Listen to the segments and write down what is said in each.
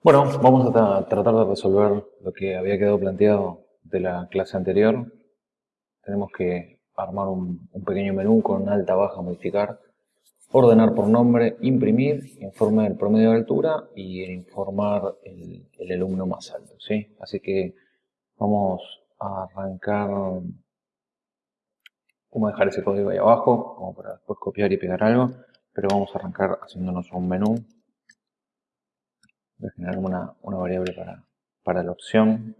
Bueno, vamos a tratar de resolver lo que había quedado planteado de la clase anterior. Tenemos que armar un, pequeño menú con alta, baja, modificar, ordenar por nombre, imprimir, informar el promedio de altura y informar el, el alumno más alto. ¿sí? Así que vamos a arrancar, vamos a dejar ese código ahí abajo, como para después copiar y pegar algo, pero vamos a arrancar haciéndonos un menú Voy a generar una, variable para, para la opción.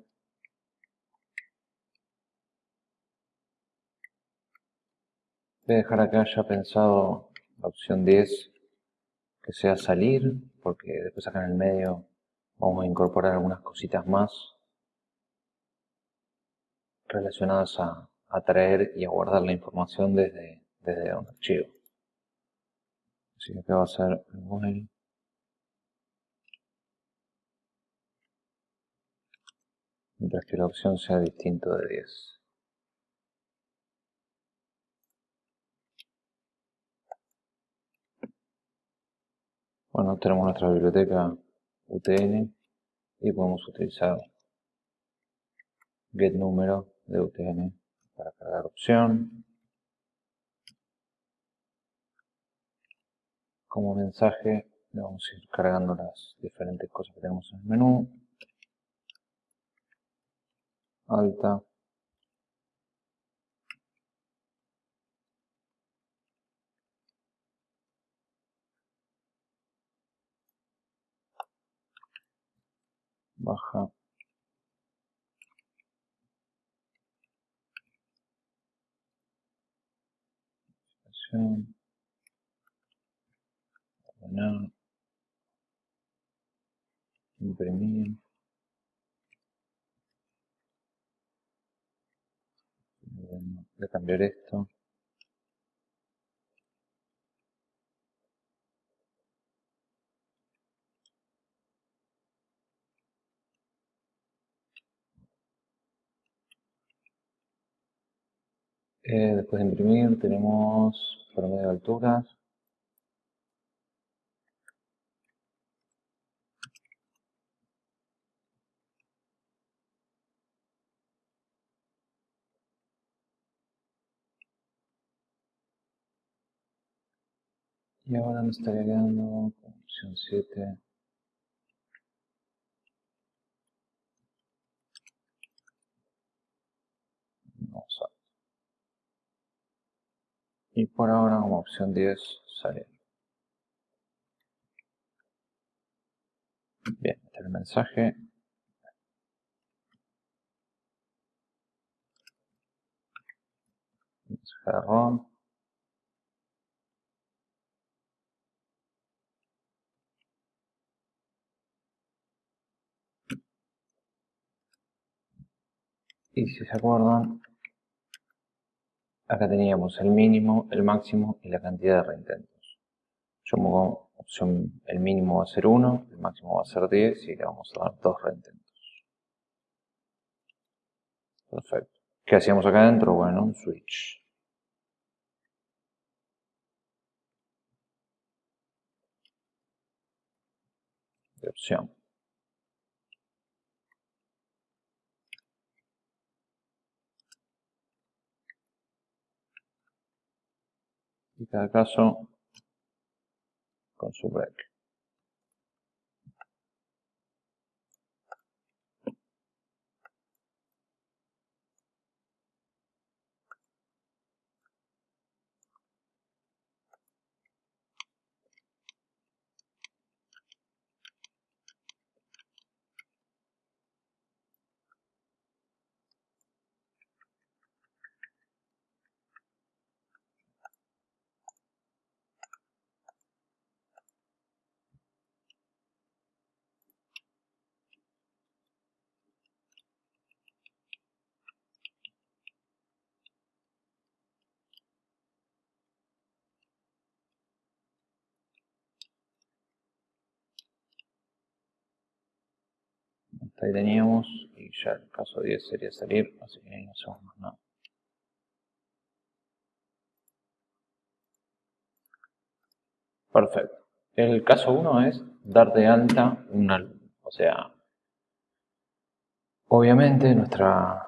Voy a dejar acá ya pensado la opción 10 que sea salir, porque después acá en el medio vamos a incorporar algunas cositas más relacionadas a, a traer y a guardar la información desde, desde un archivo. Así que acá va a ser el mientras que la opción sea distinto de 10. Bueno, tenemos nuestra biblioteca UTN y podemos utilizar getNúmero de UTN para cargar opción. Como mensaje le vamos a ir cargando las diferentes cosas que tenemos en el menú. Alta baja. Imprimir voy a cambiar esto. Eh, después de imprimir tenemos promedio de alturas Y ahora me estaría quedando con opción 7. Vamos a y por ahora como opción 10 sale. Bien, este es el mensaje. Mensaje de ROM. Y si se acuerdan, acá teníamos el mínimo, el máximo y la cantidad de reintentos. Yo pongo opción, el mínimo va a ser 1, el máximo va a ser 10 y le vamos a dar 2 reintentos. Perfecto. ¿Qué hacíamos acá adentro? Bueno, un switch. De opción. Y cada caso con su break. Teníamos y ya el caso 10 sería salir, así que ahí no hacemos más nada. Perfecto. El caso 1 es dar de alta una, O sea, obviamente nuestra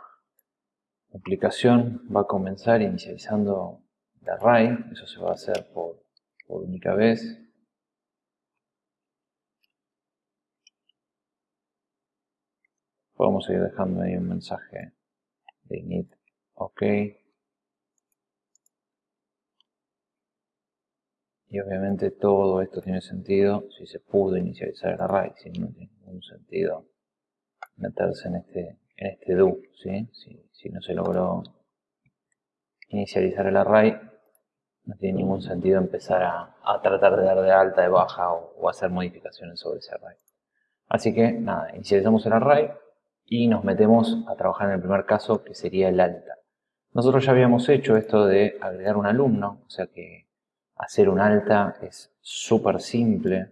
aplicación va a comenzar inicializando el array, eso se va a hacer por, por única vez. Podemos seguir dejando ahí un mensaje de init, ok. Y obviamente todo esto tiene sentido si se pudo inicializar el array, si no tiene ningún sentido meterse en este, en este do, ¿sí? si, no se logró inicializar el array, no tiene ningún sentido empezar a, tratar de dar de alta, de baja o, hacer modificaciones sobre ese array. Así que nada, inicializamos el array y nos metemos a trabajar en el primer caso que sería el alta. Nosotros ya habíamos hecho esto de agregar un alumno, o sea que hacer un alta es súper simple,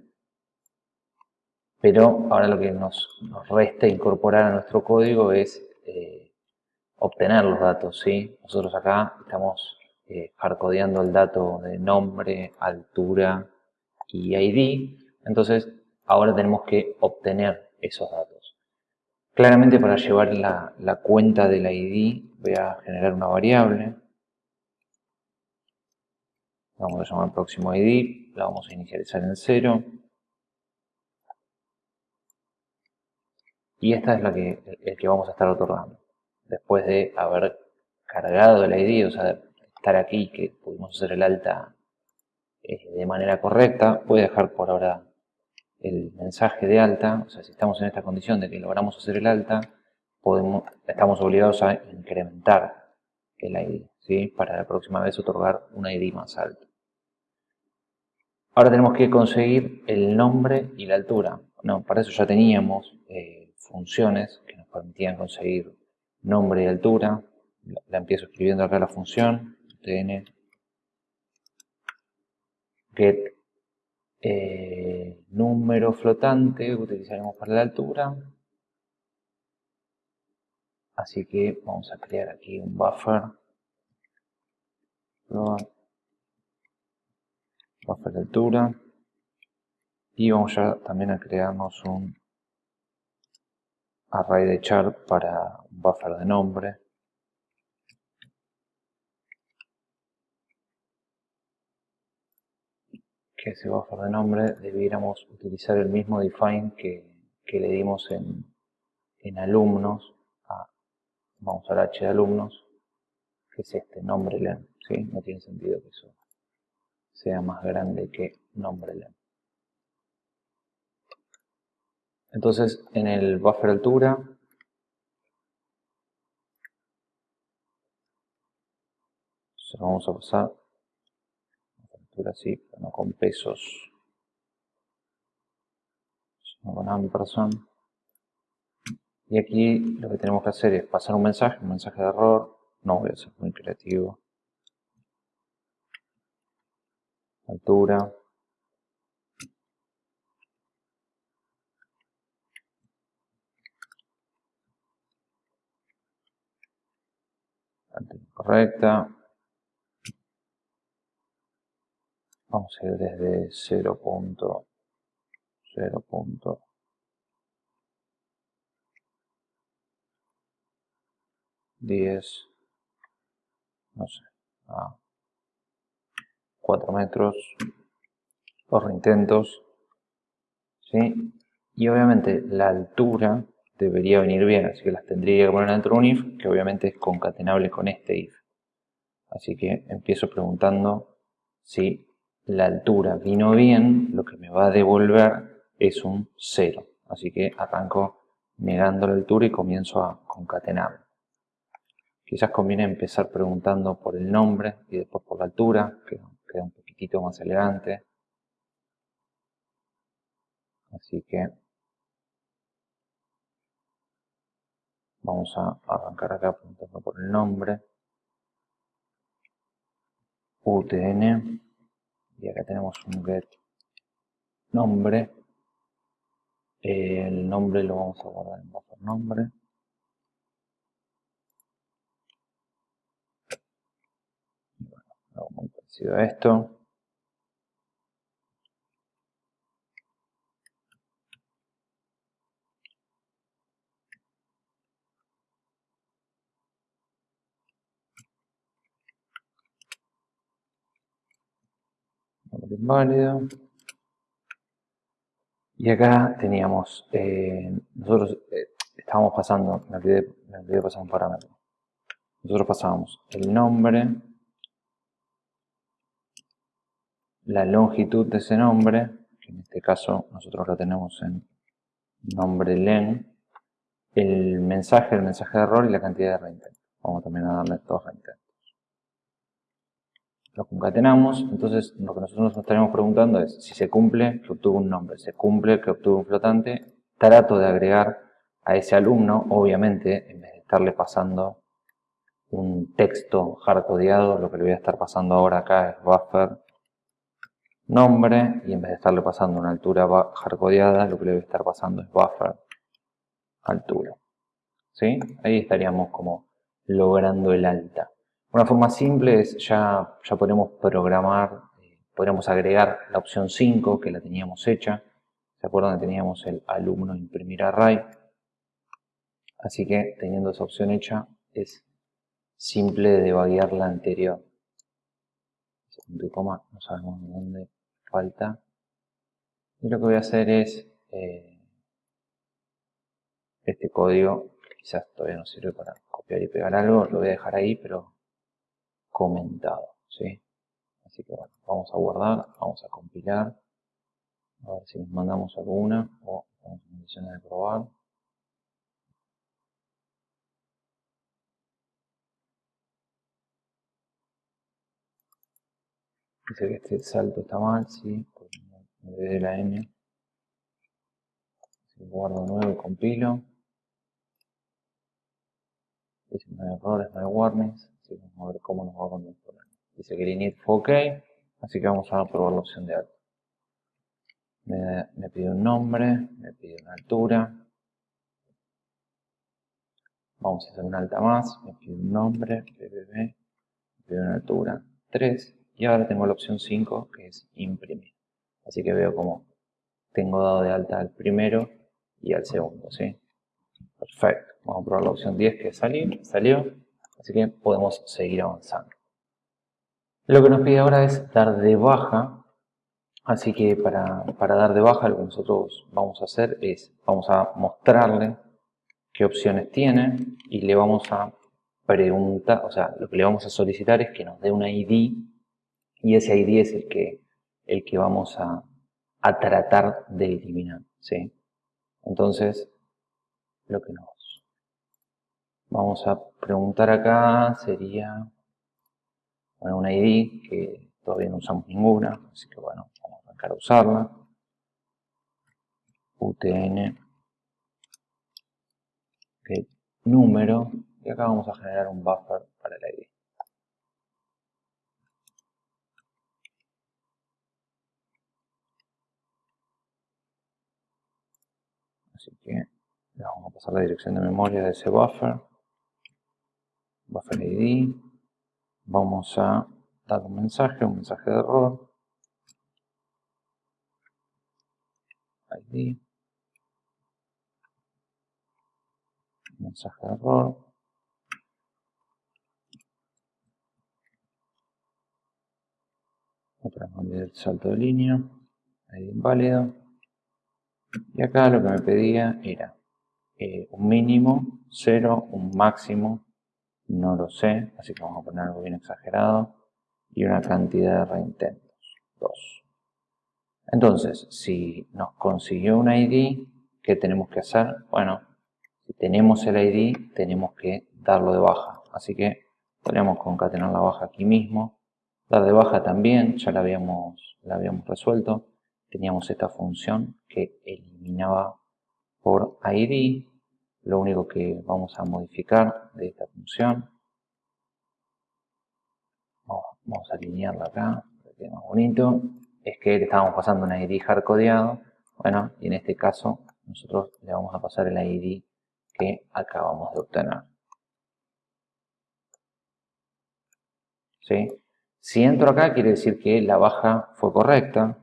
pero ahora lo que nos, resta incorporar a nuestro código es eh, obtener los datos, ¿sí? Nosotros acá estamos eh, hardcodeando el dato de nombre, altura y ID, entonces ahora tenemos que obtener esos datos. Claramente para llevar la, cuenta del ID voy a generar una variable vamos a llamar próximo ID, la vamos a inicializar en 0. Y esta es la que, el que vamos a estar otorgando. Después de haber cargado el ID, o sea, estar aquí, que pudimos hacer el alta eh, de manera correcta, voy a dejar por ahora el mensaje de alta, o sea, si estamos en esta condición de que logramos hacer el alta, podemos, estamos obligados a incrementar el ID, ¿sí? para la próxima vez otorgar un ID más alto. Ahora tenemos que conseguir el nombre y la altura. No, para eso ya teníamos eh, funciones que nos permitían conseguir nombre y altura. La, empiezo escribiendo acá la función, tn get eh, número flotante utilizaremos para la altura. Así que vamos a crear aquí un buffer. Buffer de altura. Y vamos ya también a crearnos un array de char para un buffer de nombre que ese buffer de nombre debiéramos utilizar el mismo define que, le dimos en, en alumnos vamos al h de alumnos que es este nombre len ¿sí? no tiene sentido que eso sea más grande que nombre len. Entonces, en el buffer altura, se lo vamos a pasar, altura sí, pero no con pesos, sino con ampersand. Y aquí lo que tenemos que hacer es pasar un mensaje, un mensaje de error, no voy a ser muy creativo, altura, correcta. Vamos a ir desde 0.0.10, no sé, a 4 metros por intentos. ¿sí? Y obviamente la altura debería venir bien, así que las tendría que poner dentro de un if, que obviamente es concatenable con este if. Así que empiezo preguntando si la altura vino bien, lo que me va a devolver es un 0. Así que arranco negando la altura y comienzo a concatenar. Quizás conviene empezar preguntando por el nombre y después por la altura, que queda un poquitito más elegante. Así que vamos a arrancar acá preguntando por el nombre. UTN. Y acá tenemos un get nombre. El nombre lo vamos a guardar en buffer nombre. muy parecido a esto. Inválido. Y acá teníamos, eh, nosotros eh, estábamos pasando, me olvidé, me olvidé pasar un parámetro. Nosotros pasábamos el nombre, la longitud de ese nombre, que en este caso nosotros lo tenemos en nombre len, el mensaje, el mensaje de error y la cantidad de reintentos. Vamos también a darle dos reintentos. Lo concatenamos, entonces lo que nosotros nos estaremos preguntando es si se cumple que obtuvo un nombre, se cumple que obtuvo un flotante, trato de agregar a ese alumno, obviamente, en vez de estarle pasando un texto hardcodeado, lo que le voy a estar pasando ahora acá es buffer nombre y en vez de estarle pasando una altura hardcodeada, lo que le voy a estar pasando es buffer altura. ¿Sí? Ahí estaríamos como logrando el alta. Una forma simple es ya, ya podemos programar, eh, podríamos agregar la opción 5 que la teníamos hecha. ¿Se acuerdan teníamos el alumno imprimir array? Así que teniendo esa opción hecha es simple de debaguear la anterior. Punto y coma no sabemos dónde falta. Y lo que voy a hacer es eh, este código, quizás todavía no sirve para copiar y pegar algo, lo voy a dejar ahí, pero comentado. ¿sí? Así que bueno, vamos a guardar, vamos a compilar, a ver si nos mandamos alguna o estamos en condiciones de probar. Dice que este salto está mal, sí, porque la n. Si guardo nuevo y compilo. Dice no hay errores, no hay warnings. Así que vamos a ver cómo nos va con el. Dice que el init fue ok, así que vamos a probar la opción de alto. Me, pide un nombre, me pide una altura. Vamos a hacer una alta más, me pide un nombre, BBB, me pide una altura 3 y ahora tengo la opción 5 que es imprimir. Así que veo como tengo dado de alta al primero y al segundo, ¿sí? Perfecto. Vamos a probar la opción 10 que salió, salió. Así que podemos seguir avanzando. Lo que nos pide ahora es dar de baja. Así que para, para dar de baja lo que nosotros vamos a hacer es, vamos a mostrarle qué opciones tiene y le vamos a preguntar, o sea, lo que le vamos a solicitar es que nos dé una ID y ese ID es el que, el que vamos a, a tratar de eliminar. ¿sí? Entonces, lo que nos vamos a preguntar acá sería bueno, una ID que todavía no usamos ninguna, así que bueno, vamos a arrancar a usarla. UTN número y acá vamos a generar un buffer para el ID. Así que le vamos a pasar la dirección de memoria de ese buffer. Buffer ID. Vamos a dar un mensaje, un mensaje de error. ID. Mensaje de error. Otra vez el salto de línea. ID inválido. Y acá lo que me pedía era eh, un mínimo, 0, un máximo, no lo sé, así que vamos a poner algo bien exagerado, y una cantidad de reintentos, 2. Entonces, si nos consiguió un ID, ¿qué tenemos que hacer? Bueno, si tenemos el ID, tenemos que darlo de baja. Así que podríamos concatenar la baja aquí mismo. Dar de baja también, ya la habíamos, la habíamos resuelto teníamos esta función que eliminaba por id. Lo único que vamos a modificar de esta función, vamos a alinearla acá, para que más bonito, es que le estábamos pasando un id hardcodeado. Bueno, y en este caso nosotros le vamos a pasar el id que acabamos de obtener. ¿Sí? Si entro acá quiere decir que la baja fue correcta,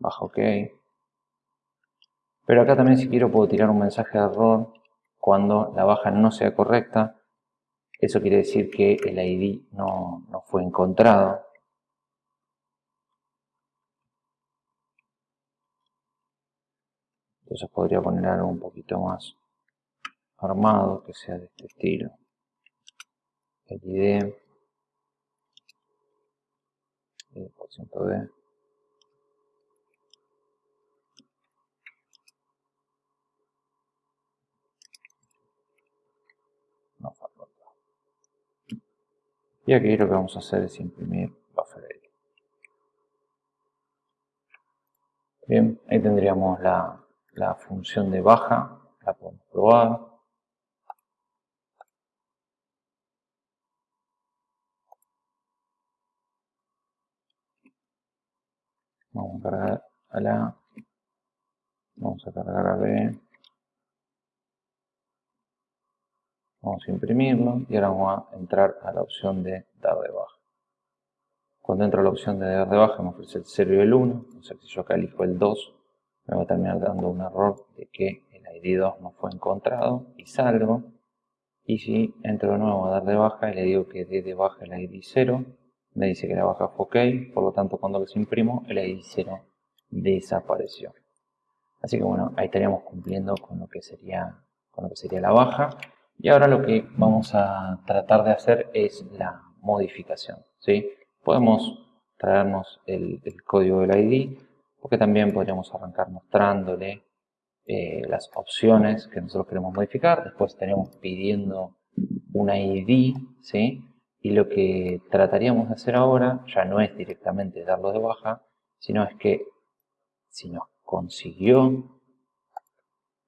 bajo OK. Pero acá también si quiero puedo tirar un mensaje de error cuando la baja no sea correcta, eso quiere decir que el ID no, no fue encontrado. Entonces podría poner algo un poquito más armado, que sea de este estilo. ID, por ciento de Y aquí lo que vamos a hacer es imprimir buffer. Bien, ahí tendríamos la, la función de baja, la podemos probar. Vamos a cargar a la, vamos a cargar a B. Vamos a imprimirlo y ahora vamos a entrar a la opción de dar de baja. Cuando entro a la opción de dar de baja me ofrece el 0 y el 1, o sea si yo acá elijo el 2, me va a terminar dando un error de que el ID 2 no fue encontrado y salgo. Y si entro de nuevo a dar de baja y le digo que dé de baja el ID 0, me dice que la baja fue ok, por lo tanto cuando los imprimo el ID 0 desapareció. Así que bueno, ahí estaríamos cumpliendo con lo que sería, con lo que sería la baja. Y ahora lo que vamos a tratar de hacer es la modificación. ¿sí? Podemos traernos el, código del ID, porque también podríamos arrancar mostrándole eh, las opciones que nosotros queremos modificar. Después estaríamos pidiendo un ID, ¿sí? Y lo que trataríamos de hacer ahora ya no es directamente darlo de baja, sino es que si nos consiguió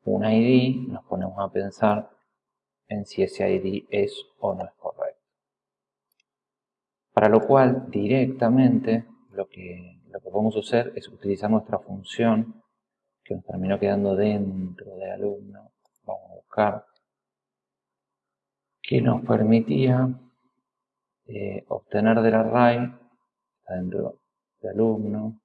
un ID, nos ponemos a pensar en si ese ID es o no es correcto. Para lo cual directamente lo que, lo que podemos hacer es utilizar nuestra función que nos terminó quedando dentro de alumno. Vamos a buscar que nos permitía eh, obtener del array dentro de alumno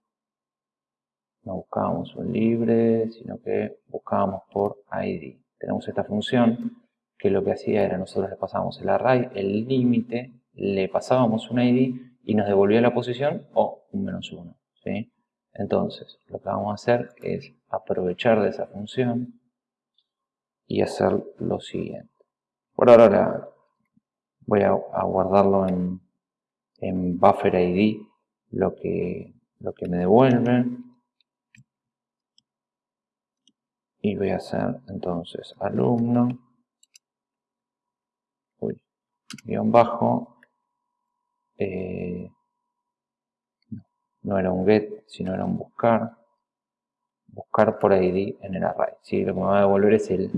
no buscábamos un libre sino que buscábamos por id tenemos esta función que lo que hacía era nosotros le pasábamos el array, el límite, le pasábamos un id y nos devolvía la posición o un menos 1. ¿sí? Entonces, lo que vamos a hacer es aprovechar de esa función y hacer lo siguiente. Por ahora voy a, guardarlo en, en buffer id, lo que, lo que me devuelve. Y voy a hacer entonces alumno guion bajo, eh, no era un get, sino era un buscar, buscar por ID en el array. ¿sí? Lo que me va a devolver es el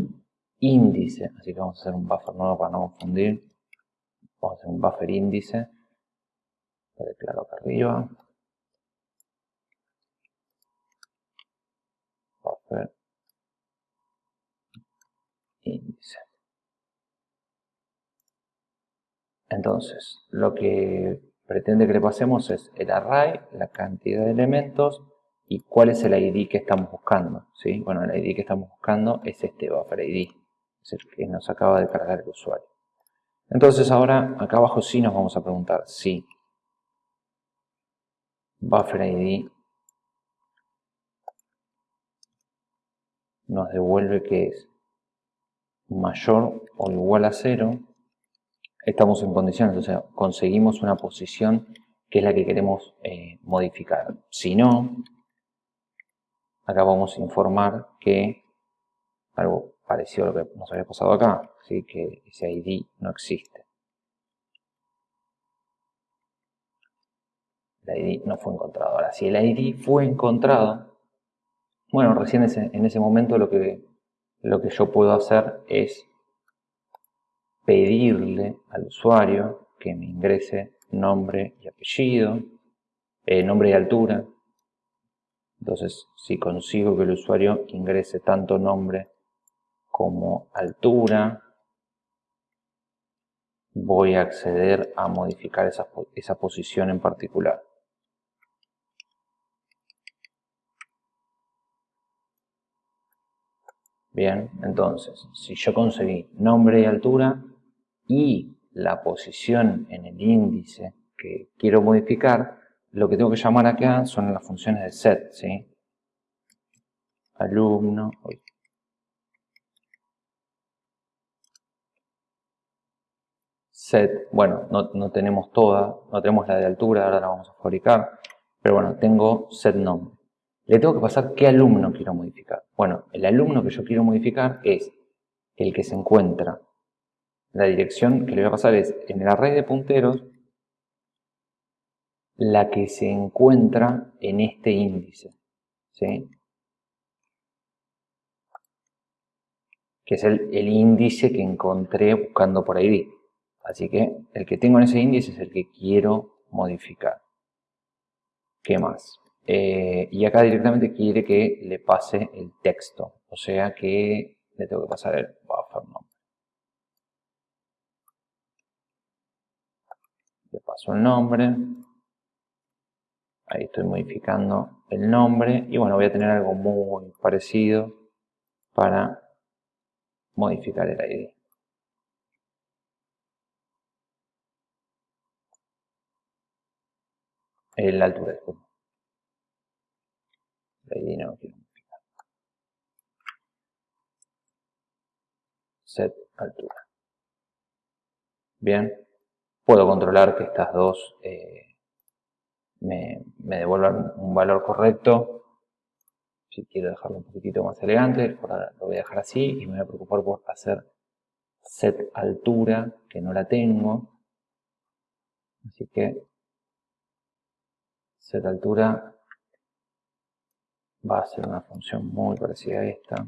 índice, así que vamos a hacer un buffer nuevo para no confundir. Vamos a hacer un buffer índice, lo declaro acá arriba. Buffer índice. Entonces, lo que pretende que le pasemos es el array, la cantidad de elementos y cuál es el ID que estamos buscando. ¿sí? Bueno, el ID que estamos buscando es este buffer ID, es el que nos acaba de cargar el usuario. Entonces ahora, acá abajo sí nos vamos a preguntar si buffer ID nos devuelve que es mayor o igual a 0 estamos en condiciones, o sea, conseguimos una posición que es la que queremos eh, modificar. Si no, acá vamos a informar que algo parecido a lo que nos había pasado acá, ¿sí? que ese ID no existe. El ID no fue encontrado. Ahora, si el ID fue encontrado, bueno, recién en ese momento lo que, lo que yo puedo hacer es pedirle al usuario que me ingrese nombre y apellido, eh, nombre y altura. Entonces, si consigo que el usuario ingrese tanto nombre como altura, voy a acceder a modificar esa, esa posición en particular. Bien, entonces, si yo conseguí nombre y altura y la posición en el índice que quiero modificar, lo que tengo que llamar acá son las funciones de set, ¿sí? Alumno, set, bueno, no, no, tenemos toda, no tenemos la de altura, ahora la vamos a fabricar, pero bueno, tengo set nombre. Le tengo que pasar qué alumno quiero modificar. Bueno, el alumno que yo quiero modificar es el que se encuentra. La dirección que le voy a pasar es en el array de punteros la que se encuentra en este índice. ¿sí? Que es el, índice que encontré buscando por ID. Así que el que tengo en ese índice es el que quiero modificar. ¿Qué más? Eh, y acá directamente quiere que le pase el texto. O sea que le tengo que pasar el buffer nombre. Le paso el nombre. Ahí estoy modificando el nombre. Y bueno, voy a tener algo muy parecido para modificar el ID. La altura, disculpa. Set altura. Bien. Puedo controlar que estas dos eh, me, devuelvan un valor correcto. Si quiero dejarlo un poquitito más elegante, ahora lo voy a dejar así y me voy a preocupar por hacer set altura, que no la tengo. Así que set altura va a ser una función muy parecida a esta.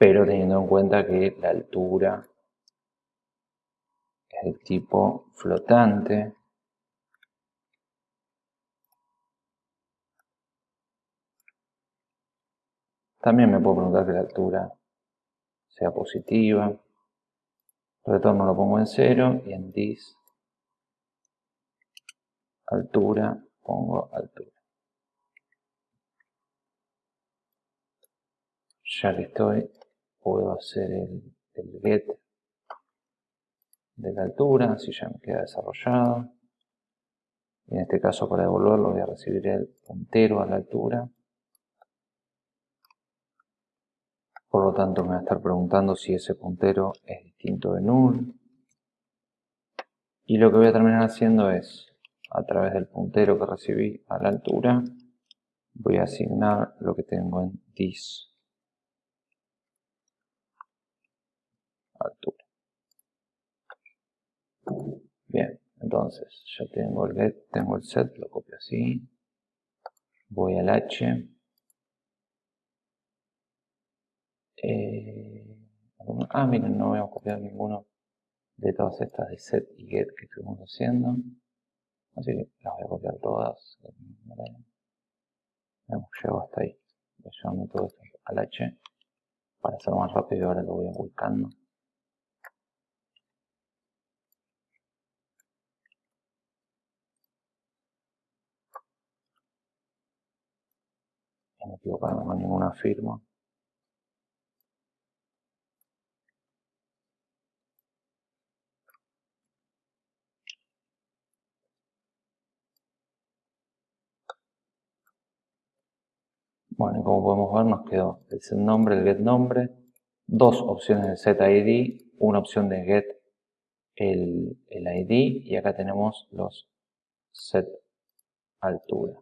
Pero teniendo en cuenta que la altura es el tipo flotante. También me puedo preguntar que la altura sea positiva. Retorno lo pongo en cero y en this altura, pongo altura. Ya que estoy, puedo hacer el, get de la altura, así ya me queda desarrollado. Y en este caso para devolverlo voy a recibir el puntero a la altura. Por lo tanto me va a estar preguntando si ese puntero es distinto de null. Y lo que voy a terminar haciendo es a través del puntero que recibí a la altura, voy a asignar lo que tengo en this altura. Bien, entonces ya tengo el get, tengo el set, lo copio así, voy al h, eh, ah miren, no a copiar ninguno de todas estas de set y get que estuvimos haciendo. Así que las voy a copiar todas. Llegado hasta ahí. Voy llevando todo esto al H para hacerlo más rápido ahora lo voy buscando. Y no equivocarme con ninguna firma. Bueno, y como podemos ver nos quedó el set nombre, el get nombre, dos opciones de set ID, una opción de get el, ID y acá tenemos los set altura.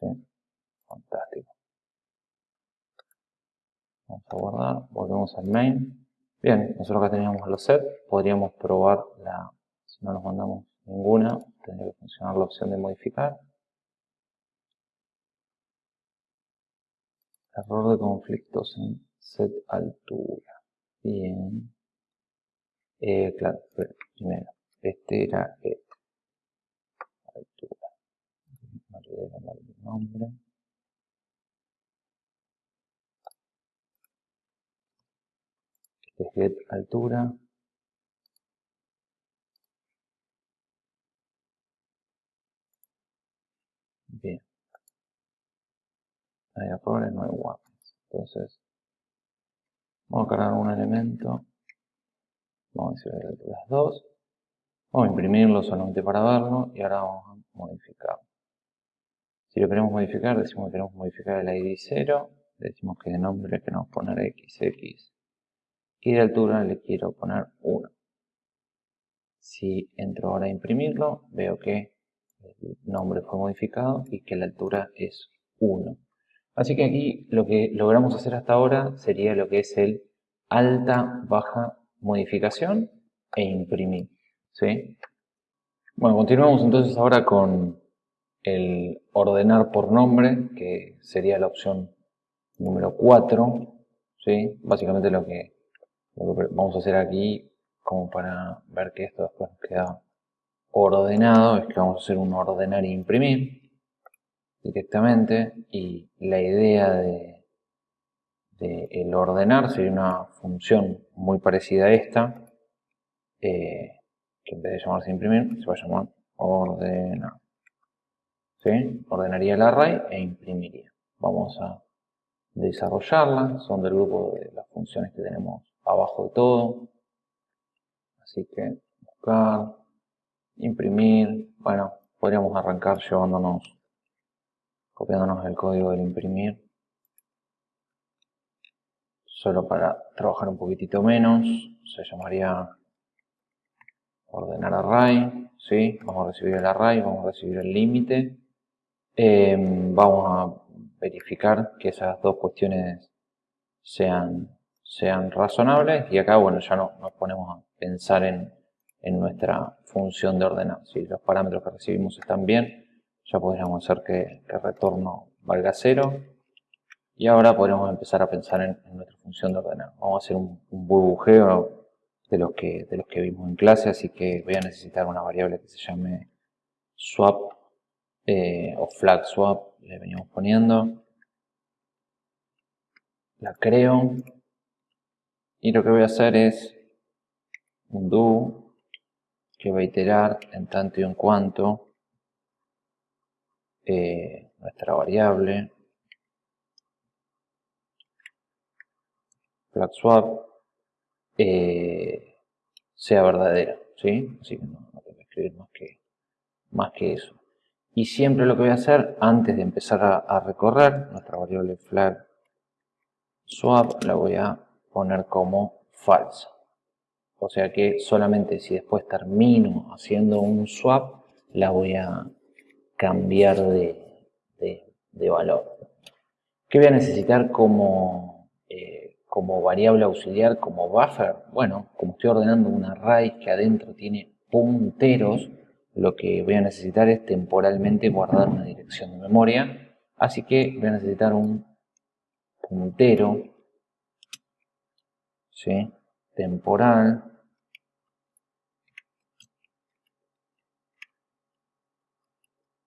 ¿Sí? Fantástico. Vamos a guardar, volvemos al main. Bien, nosotros acá teníamos los set, podríamos probar la, si no nos mandamos ninguna, tendría que funcionar la opción de modificar. Error de conflictos en set altura. Bien. Eh, claro, primero. Este era get. Altura. No olvidé cambiar el nombre. es get altura. Bien. Hay errores, no hay weapons. Entonces, vamos a cargar un elemento. Vamos a decir la altura 2. Vamos a imprimirlo solamente para verlo y ahora vamos a modificarlo. Si lo queremos modificar, decimos que queremos modificar el ID 0, decimos que de nombre queremos poner XX y de altura le quiero poner 1. Si entro ahora a imprimirlo, veo que el nombre fue modificado y que la altura es 1. Así que aquí lo que logramos hacer hasta ahora sería lo que es el alta, baja, modificación e imprimir. ¿sí? Bueno, continuamos entonces ahora con el ordenar por nombre, que sería la opción número 4. ¿sí? Básicamente lo que, lo que vamos a hacer aquí, como para ver que esto después nos queda ordenado, es que vamos a hacer un ordenar e imprimir directamente. Y la idea de, el ordenar sería una función muy parecida a esta eh, que en vez de llamarse imprimir se va a llamar ordenar. ¿Sí? ordenaría el array e imprimiría. Vamos a desarrollarla. Son del grupo de las funciones que tenemos abajo de todo. Así que buscar imprimir bueno podríamos arrancar llevándonos copiándonos el código del imprimir. Solo para trabajar un poquitito menos se llamaría ordenar array ¿sí? vamos a recibir el array, vamos a recibir el límite. Em, vamos a verificar que esas dos cuestiones sean, sean razonables y acá bueno ya no, nos ponemos a pensar en, en nuestra función de ordenar si los parámetros que recibimos están bien ya podríamos hacer que, el retorno valga cero y ahora podríamos empezar a pensar en, nuestra función de ordenar. Vamos a hacer un, burbujeo de los, que, de los que vimos en clase, así que voy a necesitar una variable que se llame swap eh, o flag swap, le venimos poniendo. La creo y lo que voy a hacer es un do que va a iterar en tanto y en cuanto eh, nuestra variable flag swap eh, sea verdadera, ¿sí? Así que no, tengo que escribir más que, más que eso. Y siempre lo que voy a hacer, antes de empezar a, recorrer, nuestra variable flag swap la voy a poner como falsa. O sea que solamente si después termino haciendo un swap, la voy a cambiar de, valor. ¿Qué voy a necesitar como, eh, como variable auxiliar, como buffer? Bueno, como estoy ordenando un array que adentro tiene punteros, lo que voy a necesitar es temporalmente guardar una dirección de memoria. Así que voy a necesitar un puntero ¿sí? temporal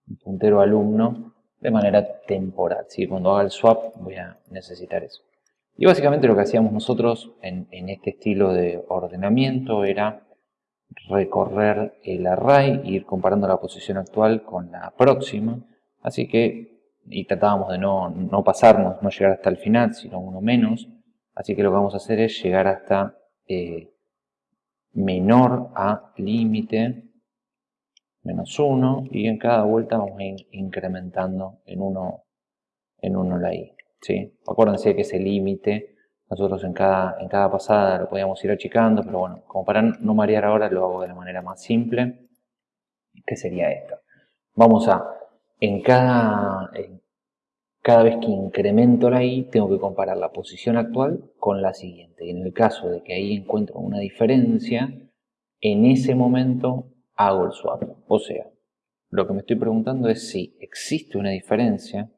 un puntero alumno de manera temporal. ¿sí? Cuando haga el swap voy a necesitar eso. Y básicamente lo que hacíamos nosotros en, este estilo de ordenamiento era recorrer el array ir comparando la posición actual con la próxima. Así que, y tratábamos de no, no pasarnos, no llegar hasta el final, sino uno menos. Así que lo que vamos a hacer es llegar hasta eh, menor a límite menos 1 y en cada vuelta vamos a ir incrementando en 1 en uno la i. ¿sí? Acuérdense que ese límite nosotros en cada, en cada pasada lo podíamos ir achicando, pero bueno, como para no marear ahora lo hago de la manera más simple, que sería esta. Vamos a, en cada, cada vez que incremento la i, tengo que comparar la posición actual con la siguiente. Y en el caso de que ahí encuentro una diferencia, en ese momento hago el swap. O sea, lo que me estoy preguntando es si existe una diferencia.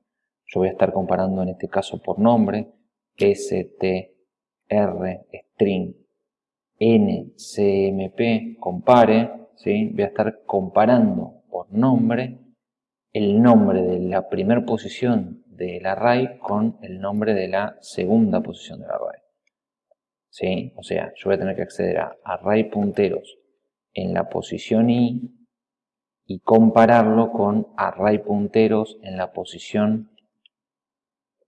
Yo voy a estar comparando en este caso por nombre str string ncmp compare. ¿sí? Voy a estar comparando por nombre el nombre de la primera posición del array con el nombre de la segunda posición del array. ¿Sí? O sea, yo voy a tener que acceder a array punteros en la posición i y compararlo con array punteros en la posición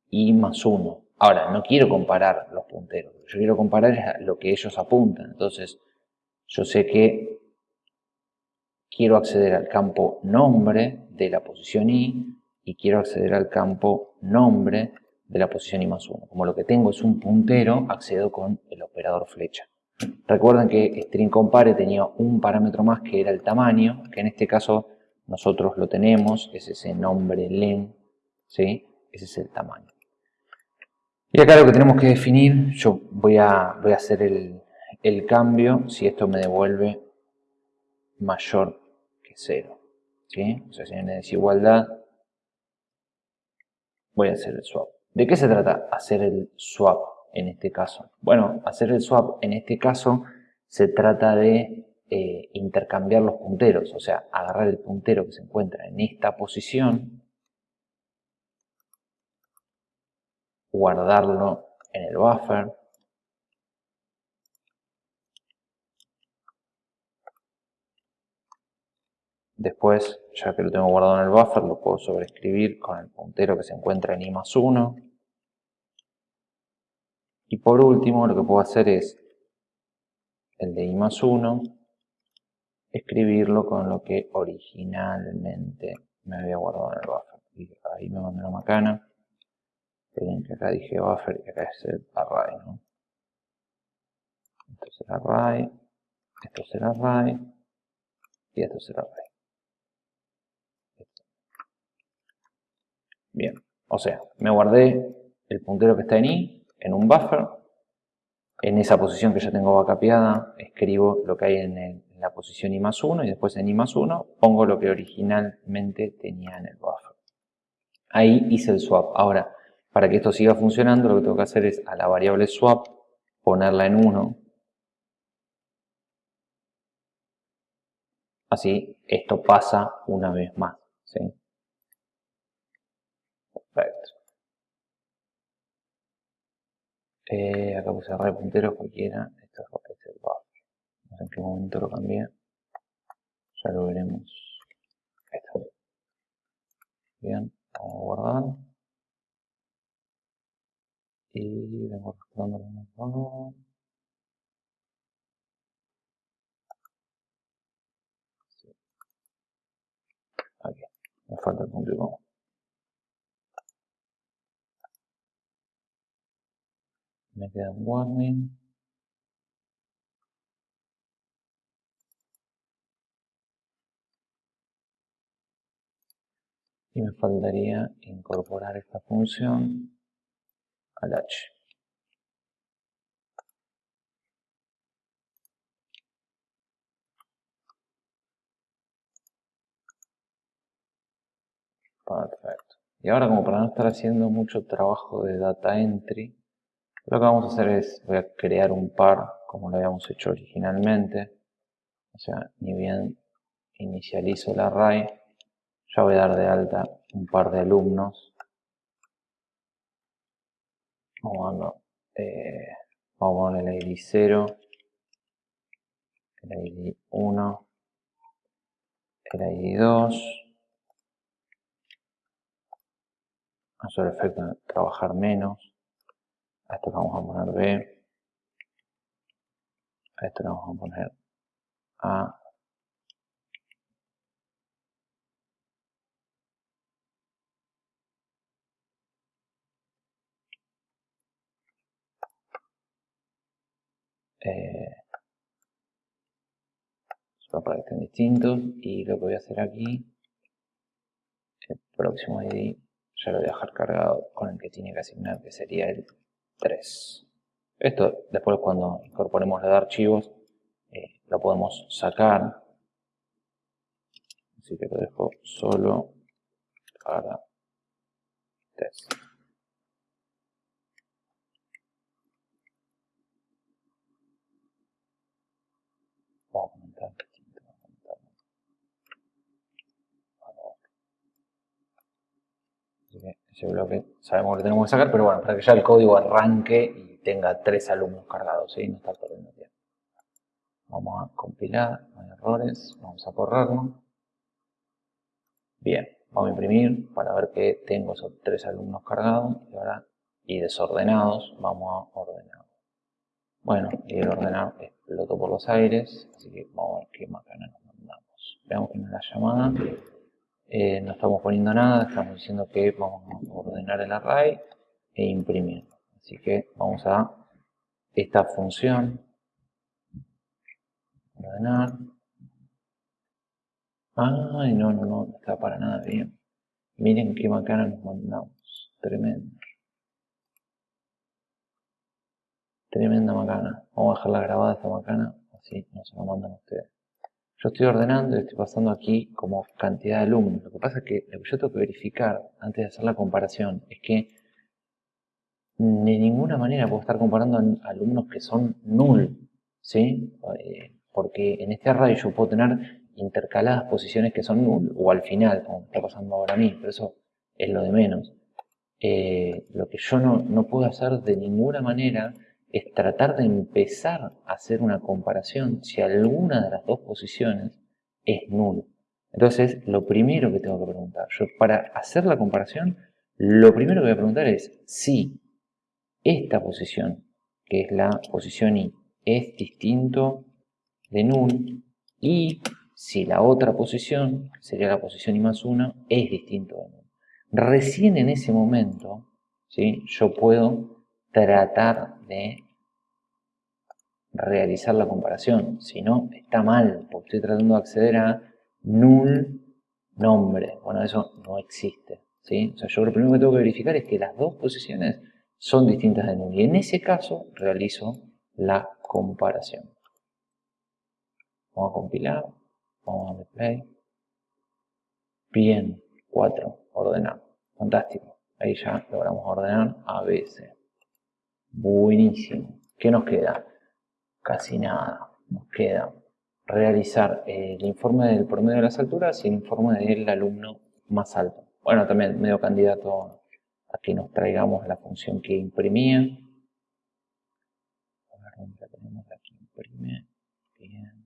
i más 1. Ahora, no quiero comparar los punteros, yo quiero comparar lo que ellos apuntan. Entonces, yo sé que quiero acceder al campo nombre de la posición i y quiero acceder al campo nombre de la posición i más 1. Como lo que tengo es un puntero, accedo con el operador flecha. Recuerden que string compare tenía un parámetro más que era el tamaño, que en este caso nosotros lo tenemos, es ese nombre len, ¿sí? ese es el tamaño. Y acá lo que tenemos que definir, yo voy a, voy a hacer el, el cambio si esto me devuelve mayor que 0. ¿sí? O sea, si hay una desigualdad, voy a hacer el swap. ¿De qué se trata hacer el swap en este caso? Bueno, hacer el swap en este caso se trata de eh, intercambiar los punteros, o sea, agarrar el puntero que se encuentra en esta posición guardarlo en el buffer. Después, ya que lo tengo guardado en el buffer, lo puedo sobreescribir con el puntero que se encuentra en i más 1. Y por último, lo que puedo hacer es el de i más 1, escribirlo con lo que originalmente me había guardado en el buffer. Y ahí me mandé una macana. Miren que acá dije buffer y acá es el array, ¿no? Esto es el array, esto es el array y esto es el array. Bien, o sea, me guardé el puntero que está en i en un buffer. En esa posición que ya tengo vacapeada, escribo lo que hay en, la posición i más 1 y después en i más 1 pongo lo que originalmente tenía en el buffer. Ahí hice el swap. Ahora, para que esto siga funcionando, lo que tengo que hacer es a la variable swap ponerla en 1. Así, esto pasa una vez más. Perfecto. Eh, acá puse array puntero cualquiera. Esto es el buffer. No sé en qué momento lo cambié. Ya lo veremos. Esto. Bien, vamos a guardar y vengo arrastrando los favor. Aquí, me falta el punto y coma. Me queda un warning. Y me faltaría incorporar esta función al H. Perfecto. Y ahora como para no estar haciendo mucho trabajo de data entry, lo que vamos a hacer es, voy a crear un par como lo habíamos hecho originalmente. O sea, ni bien inicializo el array, ya voy a dar de alta un par de alumnos Vamos a, eh, vamos a poner el ID 0, el ID 1, el ID 2. A su efecto trabajar menos. A esto vamos a poner B. A esto le vamos a poner A. eh, estén distintos y lo que voy a hacer aquí el próximo ID ya lo voy a dejar cargado con el que tiene que asignar que sería el 3 esto después cuando incorporemos los archivos eh, lo podemos sacar. Así que lo dejo solo para test ese bloque sabemos que tenemos que sacar, pero bueno, para que ya el código arranque y tenga tres alumnos cargados, ¿sí? no está perdiendo tiempo. Vamos a compilar, no hay errores, vamos a correrlo. Bien, vamos a imprimir para ver que tengo esos tres alumnos cargados y ahora y desordenados, vamos a ordenar. Bueno, y el ordenar explotó por los aires, así que vamos a ver qué macana nos mandamos. Veamos que en la llamada eh, no estamos poniendo nada, estamos diciendo que vamos a ordenar el array e imprimir. Así que vamos a esta función, ordenar. Ay, no, no, no, no está para nada bien. Miren qué macana nos mandamos. Tremendo. Tremenda macana. Vamos a dejarla grabada esta macana, así no se la mandan ustedes. Yo estoy ordenando y estoy pasando aquí como cantidad de alumnos. Lo que pasa es que lo que yo tengo que verificar antes de hacer la comparación es que de ninguna manera puedo estar comparando alumnos que son null, ¿sí? Eh, porque en este array yo puedo tener intercaladas posiciones que son null o al final, como está pasando ahora a mí, pero eso es lo de menos. Eh, lo que yo no, no puedo hacer de ninguna manera es tratar de empezar a hacer una comparación si alguna de las dos posiciones es null. Entonces, lo primero que tengo que preguntar, yo para hacer la comparación, lo primero que voy a preguntar es si esta posición, que es la posición I, es distinto de null y si la otra posición, sería la posición I más 1, es distinto de null. Recién en ese momento, ¿sí? yo puedo tratar de realizar la comparación. Si no, está mal, porque estoy tratando de acceder a null nombre. Bueno, eso no existe. ¿sí? O sea, yo lo primero que tengo que verificar es que las dos posiciones son distintas de null. Y en ese caso realizo la comparación. Vamos a compilar. Vamos a darle play. Bien, 4, ordenar. Fantástico. Ahí ya logramos ordenar A, B, C. Buenísimo. ¿Qué nos queda? Casi nada. Nos queda realizar el informe del promedio de las alturas y el informe del alumno más alto. Bueno, también medio candidato a que nos traigamos la función que imprimía. A ver dónde la tenemos, aquí imprime. Bien.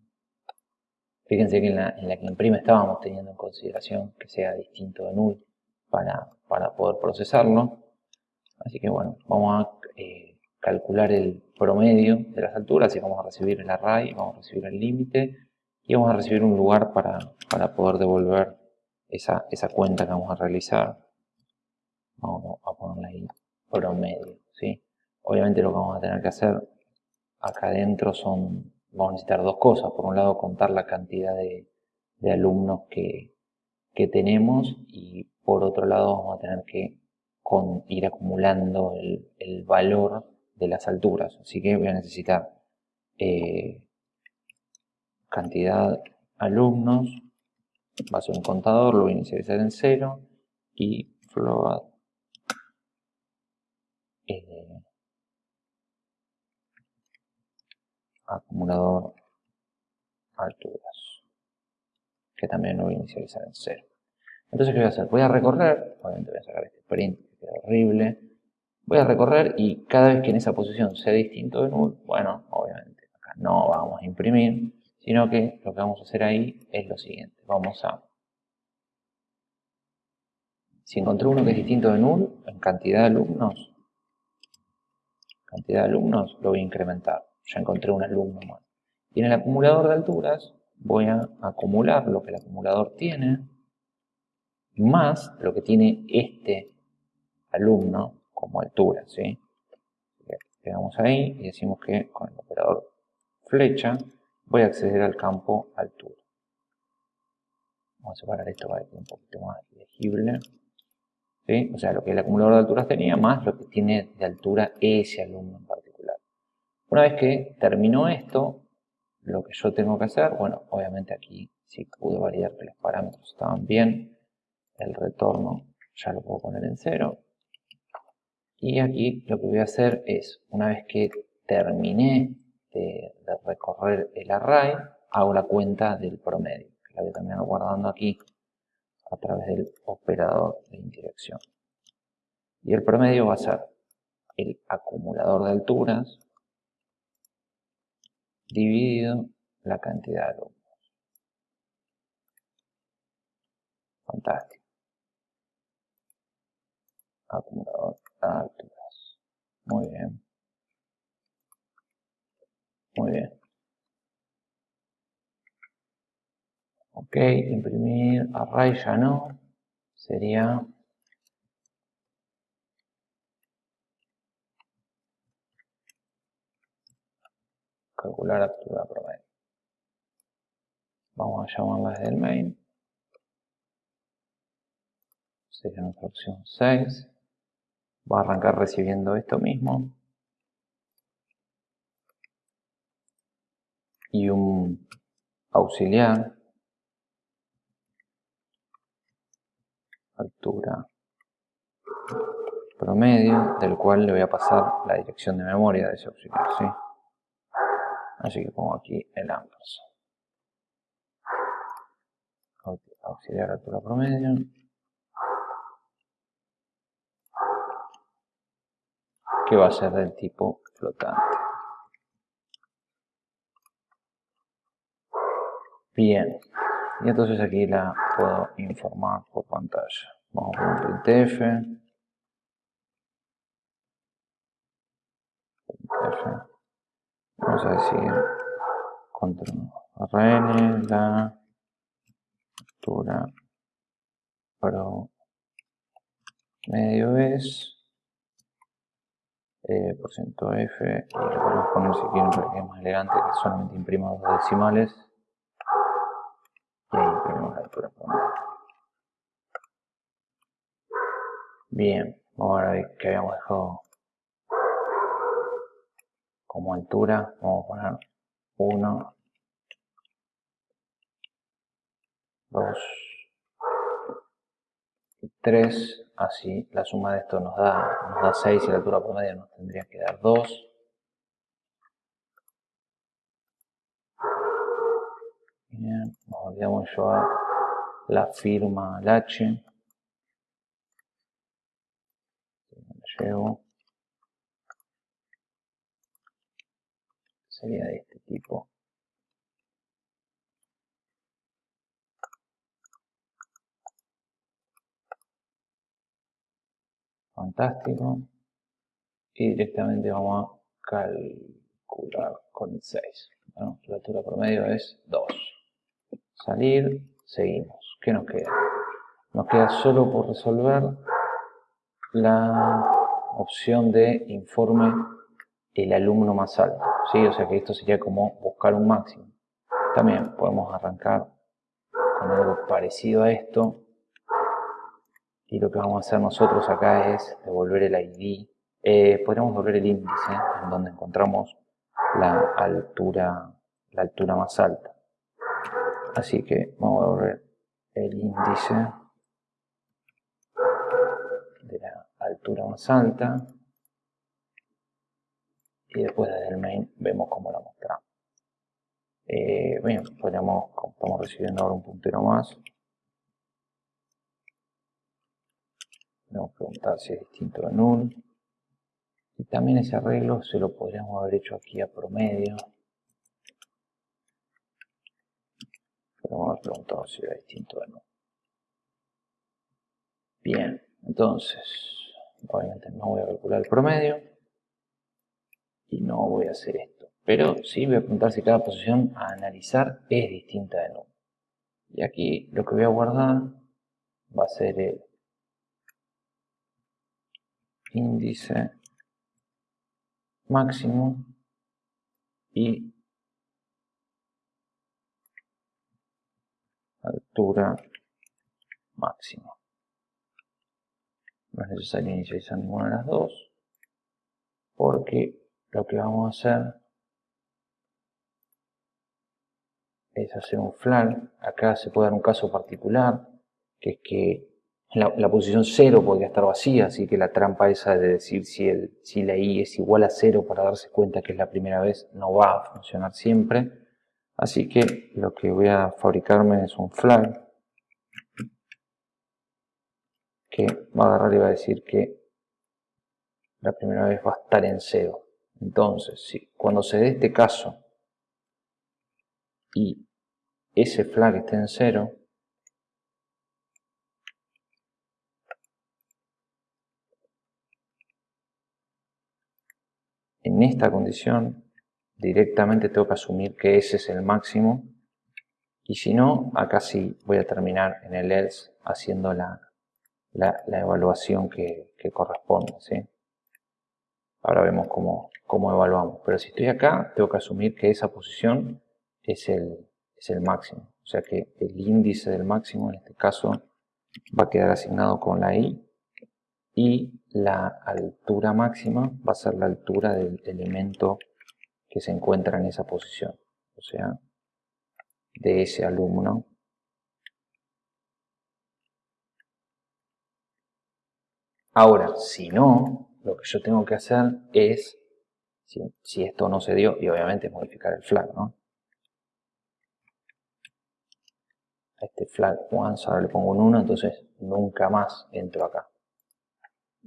Fíjense que en la, en la, que imprime estábamos teniendo en consideración que sea distinto de null para, para poder procesarlo. Así que bueno, vamos a eh, calcular el promedio de las alturas y vamos a recibir el array, vamos a recibir el límite y vamos a recibir un lugar para, para poder devolver esa, esa, cuenta que vamos a realizar. Vamos a ponerle ahí promedio. ¿sí? Obviamente lo que vamos a tener que hacer acá adentro son vamos a necesitar dos cosas. Por un lado, contar la cantidad de, alumnos que, tenemos y por otro lado vamos a tener que ir acumulando el, valor de las alturas. Así que voy a necesitar eh, cantidad alumnos, va a ser un contador, lo voy a inicializar en cero y float eh, acumulador alturas, que también lo voy a inicializar en cero. Entonces, ¿qué voy a hacer? Voy a recorrer, obviamente voy a sacar este print, que queda horrible. Voy a recorrer y cada vez que en esa posición sea distinto de null, bueno, obviamente acá no vamos a imprimir, sino que lo que vamos a hacer ahí es lo siguiente. Vamos a... Si encontré uno que es distinto de null, en cantidad de alumnos, cantidad de alumnos, lo voy a incrementar ya encontré un alumno más. Y en el acumulador de alturas voy a acumular lo que el acumulador tiene, más lo que tiene este alumno como altura, ¿sí? Ahí y decimos que con el operador flecha voy a acceder al campo altura. Vamos a separar esto para que un poquito más legible. ¿Sí? O sea, lo que el acumulador de alturas tenía, más lo que tiene de altura ese alumno en particular. Una vez que terminó esto, lo que yo tengo que hacer, bueno, obviamente aquí sí pude validar que los parámetros estaban bien, el retorno ya lo puedo poner en cero. Y aquí lo que voy a hacer es, una vez que terminé de, recorrer el array, hago la cuenta del promedio, que la voy a terminar guardando aquí a través del operador de indirección. Y el promedio va a ser el acumulador de alturas dividido la cantidad de alumnos. Fantástico. acumulador alturas. Muy bien. Muy bien. Ok, imprimir array ya no. Sería calcular altura promedio. Vamos a llamarla desde el main. Sería nuestra opción 6. Va a arrancar recibiendo esto mismo. Y un auxiliar. Altura promedio, del cual le voy a pasar la dirección de memoria de ese auxiliar, ¿sí? Así que pongo aquí el ampersand. Auxiliar altura promedio. Que va a ser del tipo flotante. Bien. Y entonces aquí la puedo informar por pantalla. Vamos a poner printf. printf. Vamos a decir control rn la altura pero medio es eh, por ciento f y le podemos poner si quieren para que es más elegante que solamente imprima dos decimales. Y ahí imprimimos la altura promedio bien vamos a ver que habíamos dejado como altura. Vamos a poner 1 2 y 3 así la suma de esto nos da, nos da 6 y la altura promedio nos tendría que dar 2 bien, nos olvidamos llevar la firma al H. Llevo sería de este tipo. Fantástico. Y directamente vamos a calcular con el 6. Bueno, la altura promedio es 2. Salir, seguimos. ¿Qué nos queda? Nos queda solo por resolver la opción de informe el alumno más alto. ¿sí? O sea que esto sería como buscar un máximo. También podemos arrancar con algo parecido a esto. Y lo que vamos a hacer nosotros acá es devolver el ID. Eh, podríamos devolver el índice en donde encontramos la altura, la altura más alta. Así que vamos a devolver el índice de la altura más alta y después desde el main vemos cómo la mostramos. Eh, bien, podríamos, como estamos recibiendo ahora un puntero más, podemos preguntar si es distinto de null. Y también ese arreglo se lo podríamos haber hecho aquí a promedio. Podemos haber preguntado si era distinto de null. Bien, entonces, obviamente no voy a calcular el promedio y no voy a hacer esto. Pero sí voy a preguntar si cada posición a analizar es distinta de nuevo. Y aquí lo que voy a guardar va a ser el índice máximo y altura máxima. No es necesario inicializar ninguna de las dos porque lo que vamos a hacer es hacer un flag. Acá se puede dar un caso particular, que es que la, posición 0 podría estar vacía, así que la trampa esa de decir si, el, si la i es igual a 0 para darse cuenta que es la primera vez no va a funcionar siempre. Así que lo que voy a fabricarme es un flag que va a agarrar y va a decir que la primera vez va a estar en 0. Entonces, si cuando se dé este caso y ese flag esté en cero, en esta condición directamente tengo que asumir que ese es el máximo y si no, acá sí voy a terminar en el else haciendo la, la, evaluación que, corresponde. Ahora vemos cómo, cómo evaluamos. Pero si estoy acá, tengo que asumir que esa posición es el, es el máximo. O sea que el índice del máximo, en este caso, va a quedar asignado con la i y la altura máxima va a ser la altura del elemento que se encuentra en esa posición. O sea, de ese alumno. Ahora, si no, lo que yo tengo que hacer es, si, esto no se dio, y obviamente modificar el flag, ¿no? A este flag once, ahora le pongo un 1, entonces nunca más entro acá.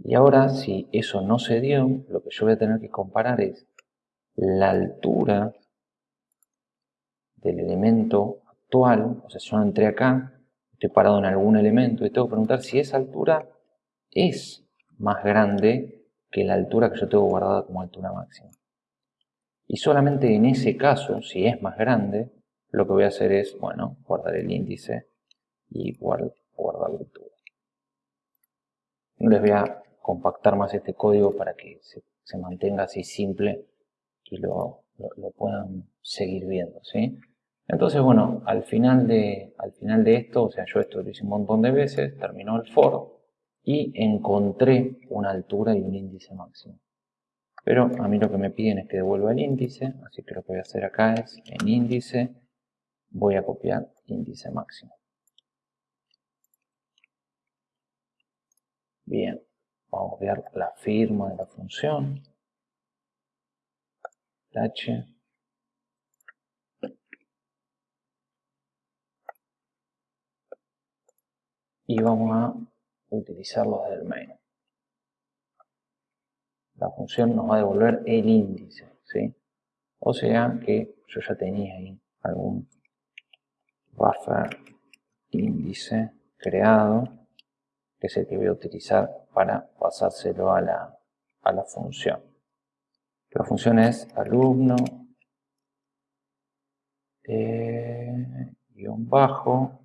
Y ahora, si eso no se dio, lo que yo voy a tener que comparar es la altura del elemento actual, o sea, yo entré acá, estoy parado en algún elemento y tengo que preguntar si esa altura es más grande que la altura que yo tengo guardada como altura máxima. Y solamente en ese caso, si es más grande, lo que voy a hacer es, bueno, guardar el índice y guardar, la altura. No les voy a compactar más este código para que se, mantenga así simple y lo, lo puedan seguir viendo, ¿sí? Entonces, bueno, al final, de, al final de esto, o sea, yo esto lo hice un montón de veces, terminó el for y encontré una altura y un índice máximo. Pero a mí lo que me piden es que devuelva el índice, así que lo que voy a hacer acá es, en índice, voy a copiar índice máximo. Bien, vamos a ver la firma de la función. H y vamos a utilizarlo desde el main. La función nos va a devolver el índice, ¿sí? O sea que yo ya tenía ahí algún buffer índice creado, que es el que voy a utilizar para pasárselo a la, a la función. La función es alumno eh, guion bajo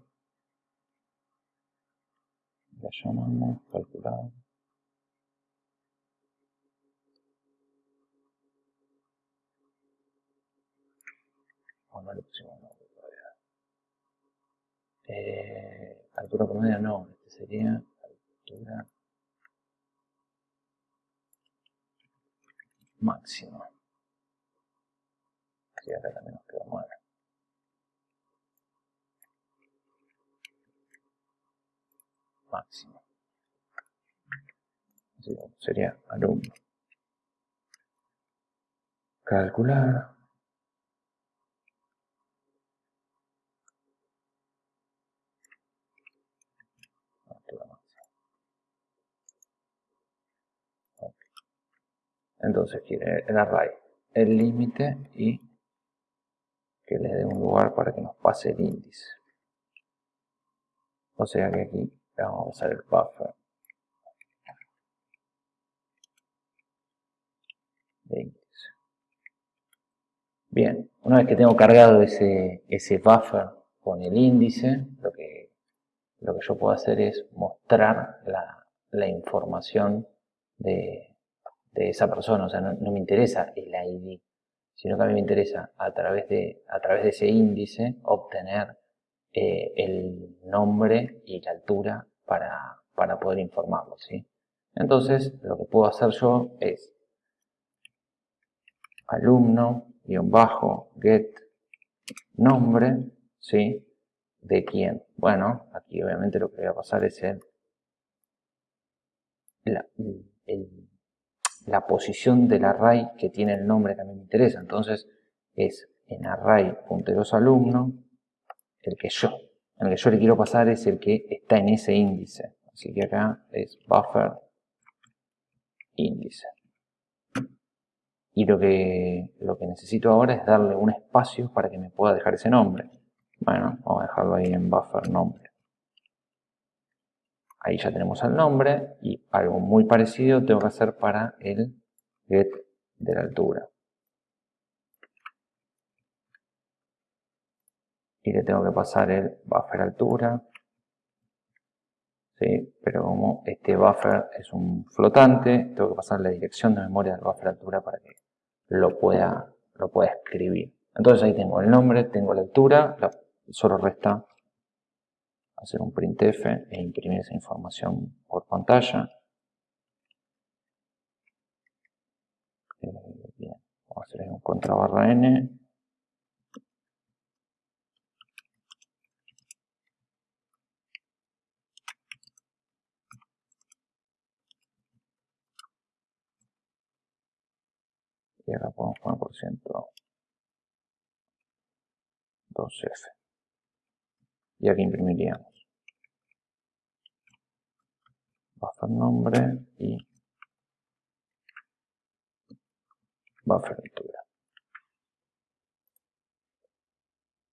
la llamamos calculado. O no le pusimos nombre todavía. Eh, altura promedio no, este sería altura máxima. Así acá también nos queda 9. máximo. sería alumno. Calcular. Entonces quiere el array, el límite y que le dé un lugar para que nos pase el índice. O sea que aquí vamos a usar el buffer Bien, una vez que tengo cargado ese, ese buffer con el índice, lo que, lo que yo puedo hacer es mostrar la, la información de, de, esa persona. O sea, no, me interesa el ID, sino que a mí me interesa a través de, a través de ese índice obtener eh, el nombre y la altura para, para poder informarlo. ¿sí? Entonces, lo que puedo hacer yo es alumno-get nombre, ¿sí? ¿De quién? Bueno, aquí obviamente lo que voy a pasar es el, la, la posición del array que tiene el nombre que a mí me interesa. Entonces, es en array punteros alumno el que yo, el que yo le quiero pasar es el que está en ese índice. Así que acá es buffer índice. Y lo que, lo que necesito ahora es darle un espacio para que me pueda dejar ese nombre. Bueno, vamos a dejarlo ahí en buffer nombre. Ahí ya tenemos el nombre y algo muy parecido tengo que hacer para el get de la altura. Y le tengo que pasar el buffer altura. ¿sí? Pero como este buffer es un flotante, tengo que pasar la dirección de memoria del buffer altura para que lo pueda, lo pueda escribir. Entonces ahí tengo el nombre, tengo la altura, solo resta hacer un printf e imprimir esa información por pantalla. Eh, vamos a hacer un contra barra n. Y acá podemos poner por ciento 2F. Y aquí imprimiríamos buffer nombre y buffer altura.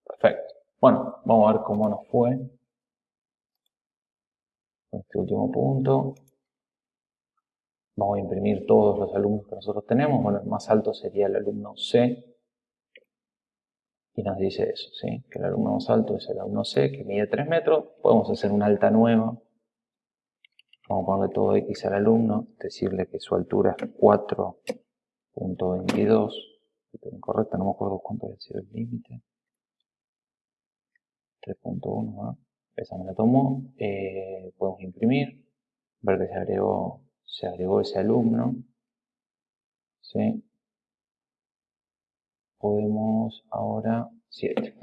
Perfecto. Bueno, vamos a ver cómo nos fue este último punto. Vamos a imprimir todos los alumnos que nosotros tenemos. Bueno, el más alto sería el alumno C. Y nos dice eso, ¿sí? que el alumno más alto es el alumno C, que mide 3 metros. Podemos hacer una alta nueva. Vamos a ponerle todo X al alumno, decirle que su altura es 4.22. Incorrecta, no me acuerdo cuánto había sido el límite. 3.1, esa me la tomó. Eh, podemos imprimir, ver que se agregó, se agregó ese alumno. ¿Sí? Podemos ahora 7.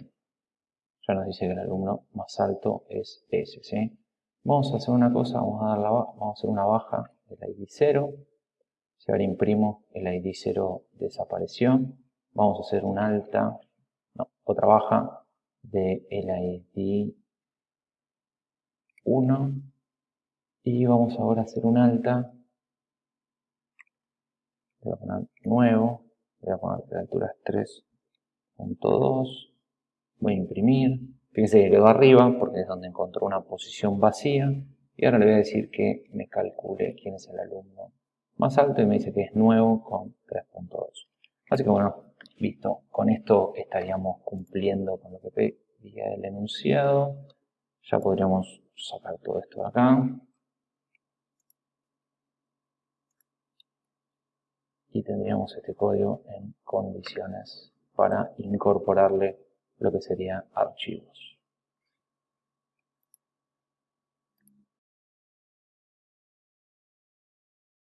Ya nos dice que el alumno más alto es ese. ¿sí? Vamos a hacer una cosa, vamos a, dar vamos a hacer una baja del ID 0. Si ahora imprimo, el ID 0 desapareció. Vamos a hacer una alta, no, otra baja del ID 1. Y vamos ahora a hacer un alta. Voy a poner nuevo. Voy a poner la altura es 3.2. Voy a imprimir. Fíjense que quedó arriba porque es donde encontró una posición vacía. Y ahora le voy a decir que me calcule quién es el alumno más alto y me dice que es nuevo con 3.2. Así que bueno, listo. Con esto estaríamos cumpliendo con lo que pedía el enunciado. Ya podríamos sacar todo esto de acá. Y tendríamos este código en condiciones para incorporarle lo que sería archivos.